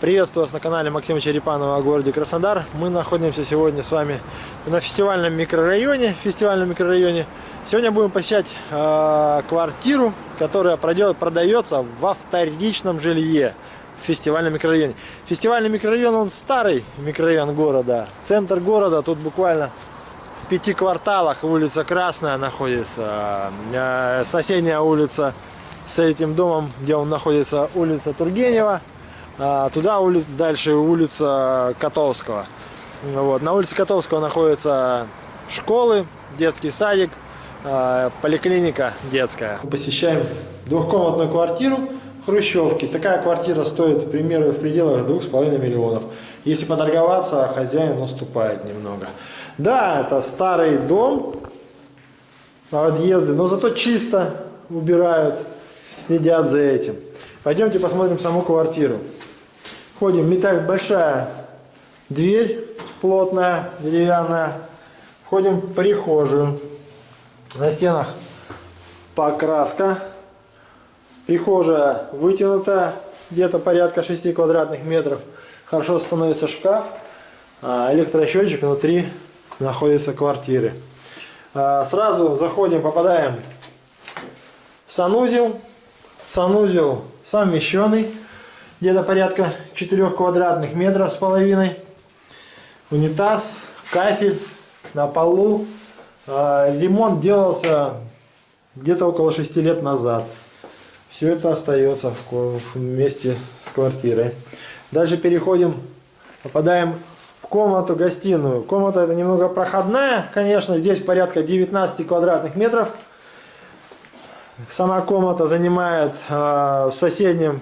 Приветствую вас на канале Максима Черепанова о городе Краснодар. Мы находимся сегодня с вами на фестивальном микрорайоне. Фестивальном микрорайоне. Сегодня будем посещать э, квартиру, которая пройдет, продается во вторичном жилье в фестивальном микрорайоне. Фестивальный микрорайон, он старый микрорайон города. Центр города, тут буквально в пяти кварталах улица Красная находится. Э, соседняя улица с этим домом, где он находится, улица Тургенева. А, туда ули... дальше улица Котовского. Вот. На улице Котовского находятся школы, детский садик, а, поликлиника детская. Посещаем двухкомнатную квартиру Хрущевки. Такая квартира стоит, примерно, в пределах 2,5 миллионов. Если поторговаться, хозяин наступает немного. Да, это старый дом, подъезды, но зато чисто убирают, следят за этим. Пойдемте посмотрим саму квартиру. Входим, металл большая дверь плотная, деревянная. Входим в прихожую. На стенах покраска. Прихожая вытянутая, где-то порядка 6 квадратных метров. Хорошо становится шкаф. А электросчетчик внутри находится квартиры. А, сразу заходим, попадаем в санузел. Санузел совмещенный где-то порядка 4 квадратных метров с половиной. Унитаз, кафель на полу. А, ремонт делался где-то около 6 лет назад. Все это остается вместе с квартирой. Дальше переходим, попадаем в комнату, гостиную. Комната это немного проходная, конечно, здесь порядка 19 квадратных метров. Сама комната занимает э, в соседнем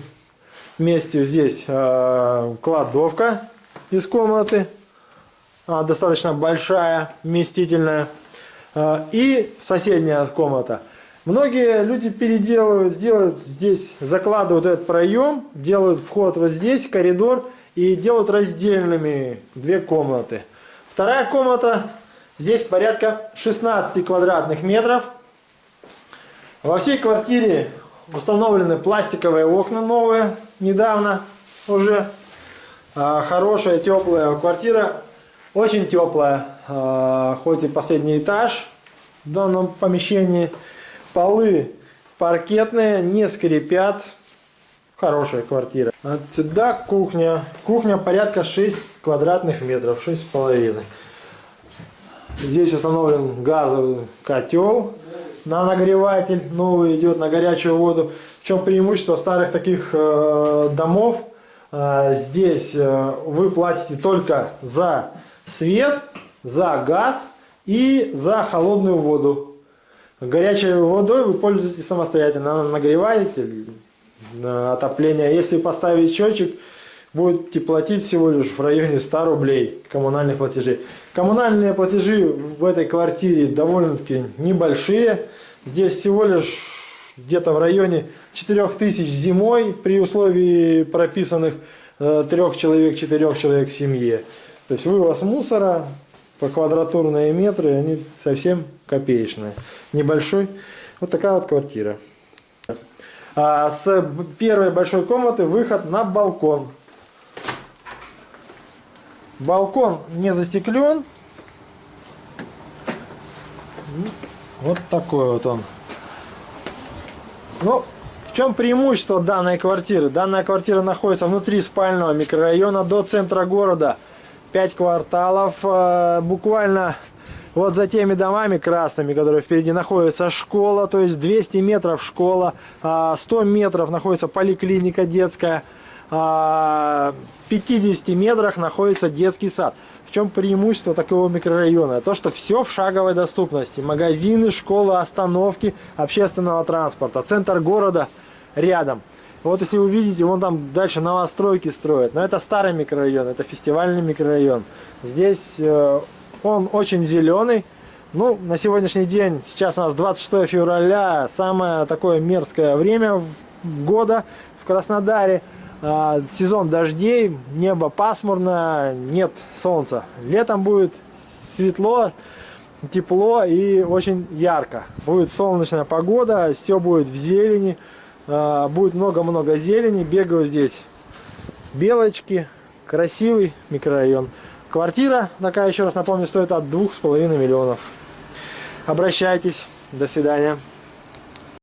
месте здесь э, кладовка из комнаты, э, достаточно большая, вместительная. И соседняя комната. Многие люди переделывают, делают здесь, закладывают этот проем, делают вход вот здесь, коридор, и делают раздельными две комнаты. Вторая комната, здесь порядка 16 квадратных метров. Во всей квартире установлены пластиковые окна новые, недавно уже. А, хорошая, теплая квартира. Очень теплая, а, хоть и последний этаж в данном помещении. Полы паркетные, не скрипят. Хорошая квартира. Отсюда кухня. Кухня порядка 6 квадратных метров, 6,5. Здесь установлен газовый котел на нагреватель. Новый идет на горячую воду. В чем преимущество старых таких э, домов? Э, здесь э, вы платите только за свет, за газ и за холодную воду. Горячей водой вы пользуетесь самостоятельно. Она нагреваете на отопление. Если поставить счетчик, будете платить всего лишь в районе 100 рублей коммунальных платежей. Коммунальные платежи в этой квартире довольно-таки небольшие. Здесь всего лишь где-то в районе 4000 зимой при условии прописанных э, трех человек, четырех человек в семье. То есть вывоз мусора по квадратурные метры, они совсем копеечные. Небольшой. Вот такая вот квартира. А с первой большой комнаты выход на балкон. Балкон не застеклен. Вот такой вот он. Ну, в чем преимущество данной квартиры? Данная квартира находится внутри спального микрорайона до центра города. 5 кварталов. Э, буквально вот за теми домами красными, которые впереди находится школа, то есть 200 метров школа, 100 а метров находится поликлиника детская, в 50 метрах находится детский сад. В чем преимущество такого микрорайона? То, что все в шаговой доступности. Магазины, школы, остановки общественного транспорта. Центр города рядом. Вот если вы видите, вон там дальше новостройки строят. Но это старый микрорайон, это фестивальный микрорайон. Здесь э, он очень зеленый. Ну, на сегодняшний день, сейчас у нас 26 февраля, самое такое мерзкое время года в Краснодаре. А, сезон дождей, небо пасмурно, нет солнца. Летом будет светло, тепло и очень ярко. Будет солнечная погода, все будет в зелени, а, будет много-много зелени. Бегаю здесь Белочки, красивый микрорайон. Квартира, такая, еще раз напомню, стоит от двух с половиной миллионов. Обращайтесь. До свидания.